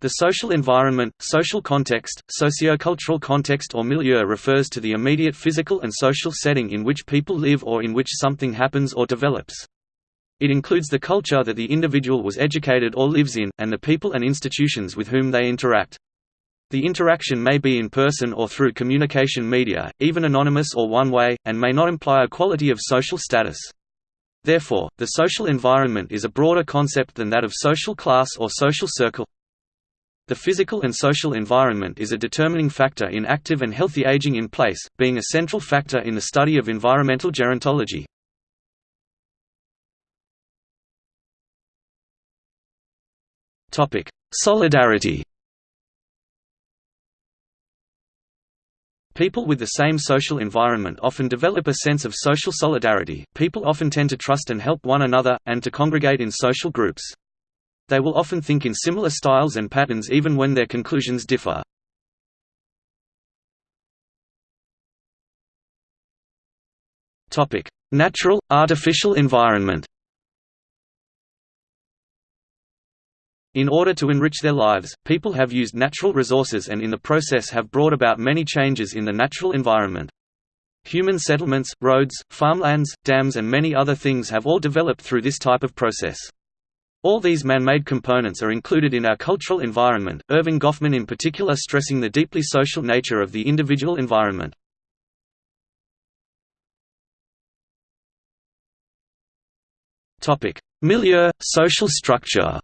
The social environment, social context, sociocultural context or milieu refers to the immediate physical and social setting in which people live or in which something happens or develops. It includes the culture that the individual was educated or lives in, and the people and institutions with whom they interact. The interaction may be in person or through communication media, even anonymous or one-way, and may not imply a quality of social status. Therefore, the social environment is a broader concept than that of social class or social circle. The physical and social environment is a determining factor in active and healthy aging in place, being a central factor in the study of environmental gerontology. Solidarity People with the same social environment often develop a sense of social solidarity. People often tend to trust and help one another, and to congregate in social groups. They will often think in similar styles and patterns even when their conclusions differ. Natural, artificial environment In order to enrich their lives, people have used natural resources and in the process have brought about many changes in the natural environment. Human settlements, roads, farmlands, dams and many other things have all developed through this type of process. All these man-made components are included in our cultural environment, Erving Goffman in particular stressing the deeply social nature of the individual environment. Milieu, social structure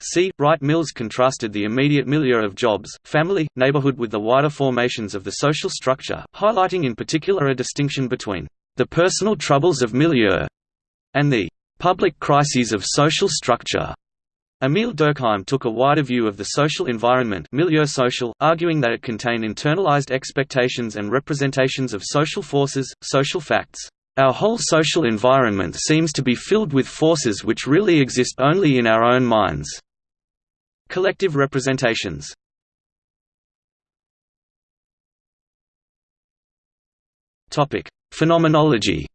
C. Wright Mills contrasted the immediate milieu of jobs, family, neighborhood with the wider formations of the social structure, highlighting in particular a distinction between the personal troubles of milieu and the public crises of social structure. Emile Durkheim took a wider view of the social environment milieu arguing that it contained internalized expectations and representations of social forces, social facts. Our whole social environment seems to be filled with forces which really exist only in our own minds. Collective representations Phenomenology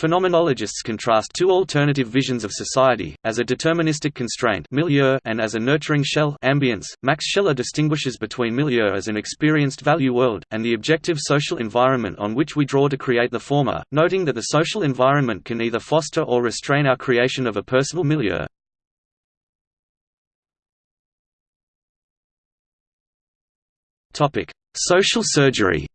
Phenomenologists contrast two alternative visions of society, as a deterministic constraint milieu and as a nurturing shell ambience. Max Scheler distinguishes between milieu as an experienced value world, and the objective social environment on which we draw to create the former, noting that the social environment can either foster or restrain our creation of a personal milieu. Social surgery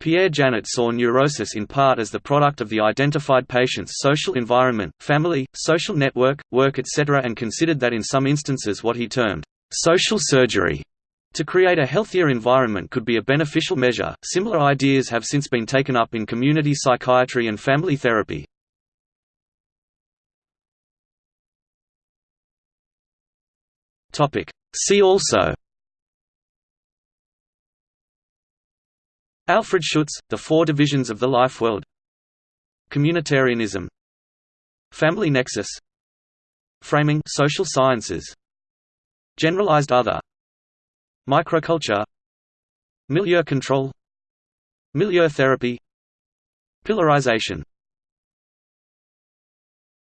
Pierre Janet saw neurosis in part as the product of the identified patient's social environment, family, social network, work etc. and considered that in some instances what he termed, "...social surgery." To create a healthier environment could be a beneficial measure. Similar ideas have since been taken up in community psychiatry and family therapy. See also Alfred Schutz, The Four Divisions of the Life World. Communitarianism. Family Nexus. Framing social sciences. Generalized other. Microculture. Milieu control. Milieu therapy. Pillarization